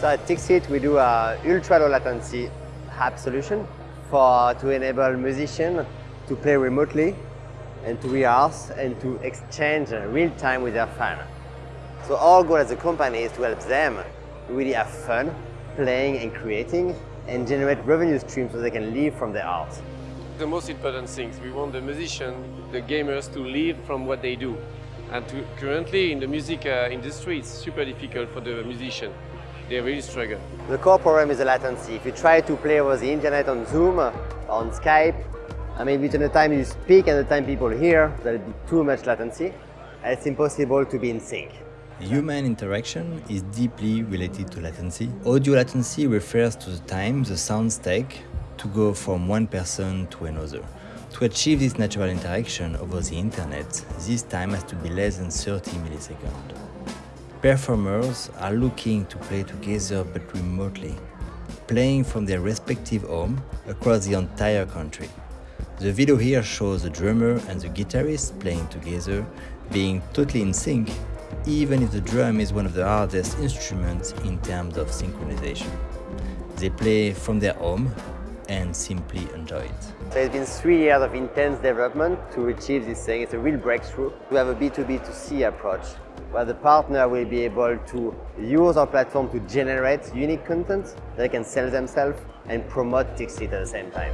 So at Tixit, we do a ultra low latency app solution for to enable musicians to play remotely and to rehearse and to exchange real time with their fans. So our goal as a company is to help them really have fun playing and creating and generate revenue streams so they can live from their art. The most important things, we want the musicians, the gamers to live from what they do. And to, currently in the music uh, industry, it's super difficult for the musician. They really struggle. The core problem is the latency. If you try to play over the internet on Zoom, on Skype, I mean, between the time you speak and the time people hear, there'll be too much latency, and it's impossible to be in sync. Human interaction is deeply related to latency. Audio latency refers to the time the sounds take to go from one person to another. To achieve this natural interaction over the internet, this time has to be less than 30 milliseconds. Performers are looking to play together but remotely, playing from their respective home across the entire country. The video here shows the drummer and the guitarist playing together, being totally in sync even if the drum is one of the hardest instruments in terms of synchronization. They play from their home and simply enjoy it. So it's been three years of intense development to achieve this thing. It's a real breakthrough. We have a B2B2C approach where the partner will be able to use our platform to generate unique content they can sell themselves and promote Tixit at the same time.